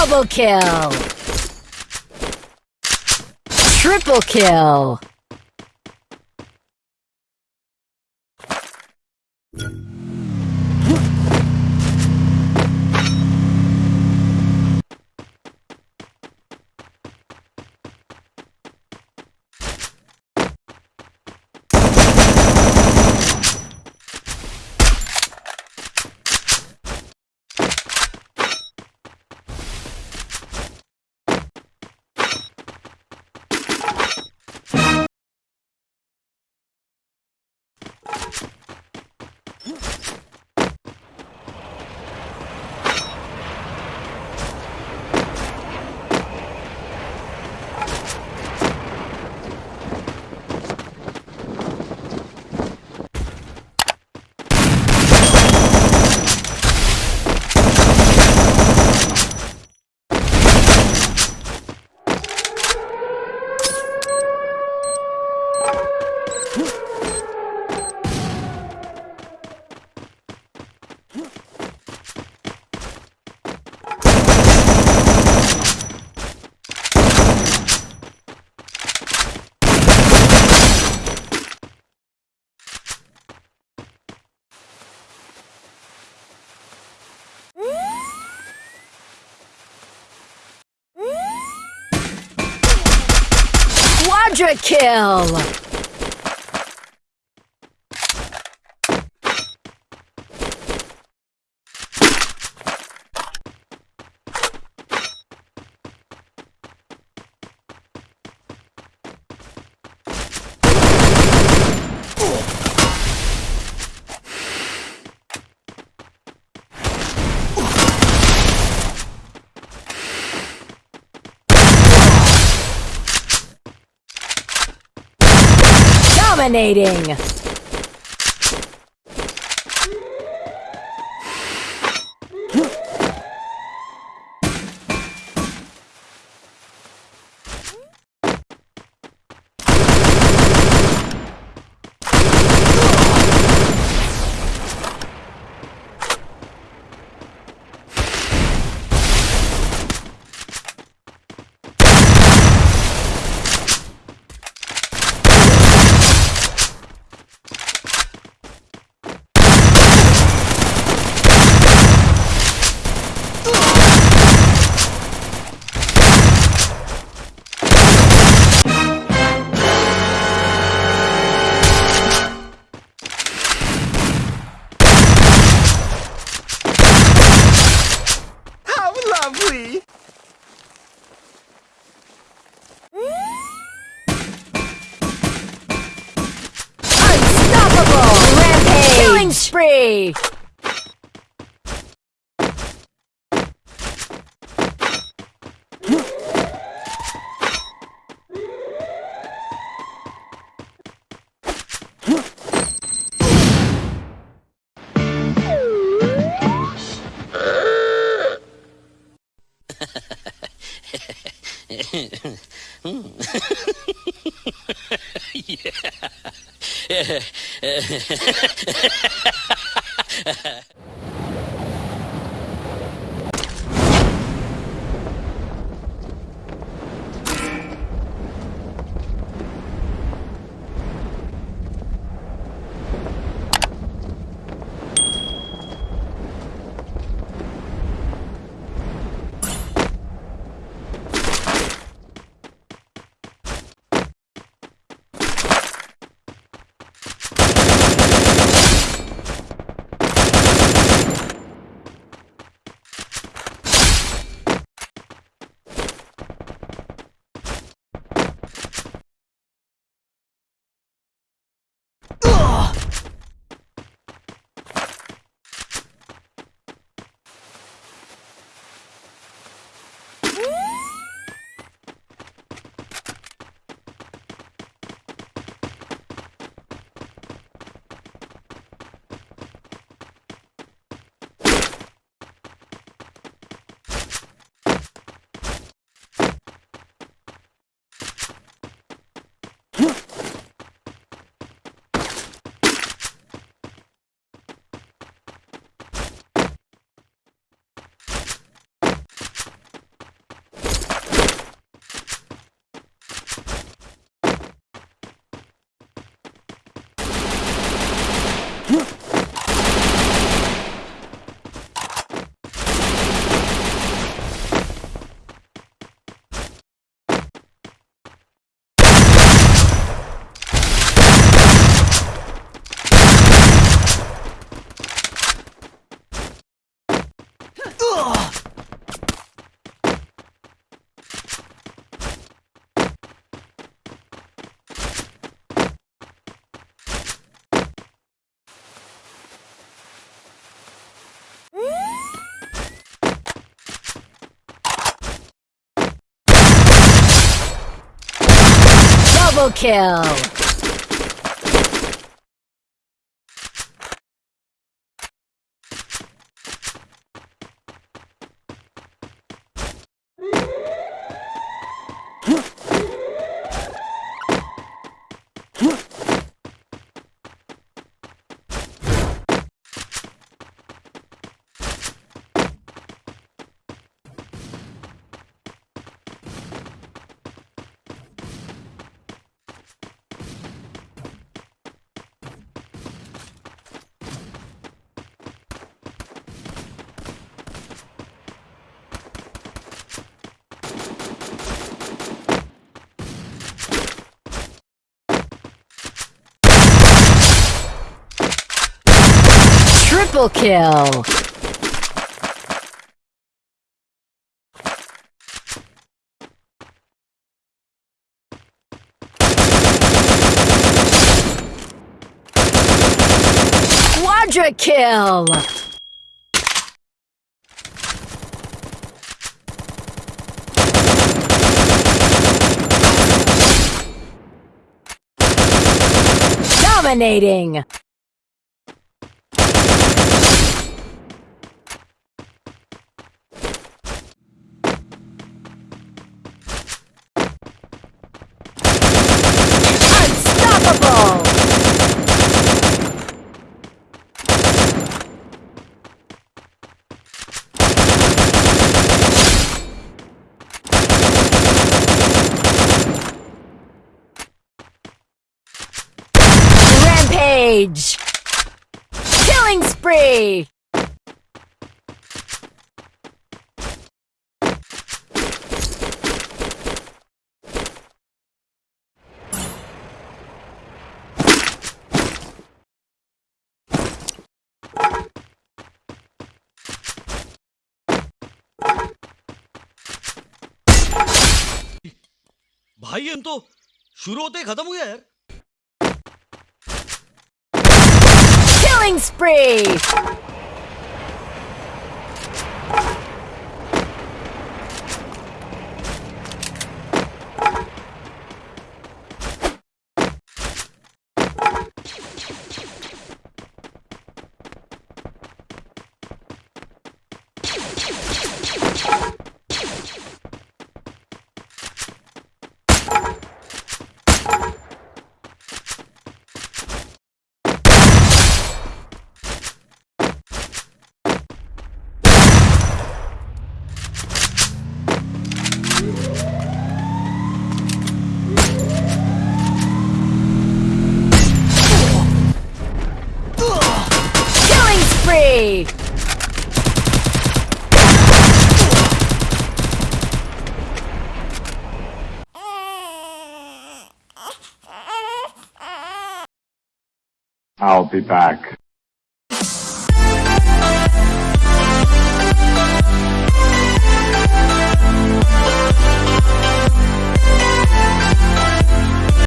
Double kill! Triple kill! Quadra kill! Dominating! いね。Triple kill! Triple kill! Quadra kill! Dominating! Rampage! Killing spree! भाई हम तो शुरू होते ही खत्म हो गया यार Killing spree! I'll be back.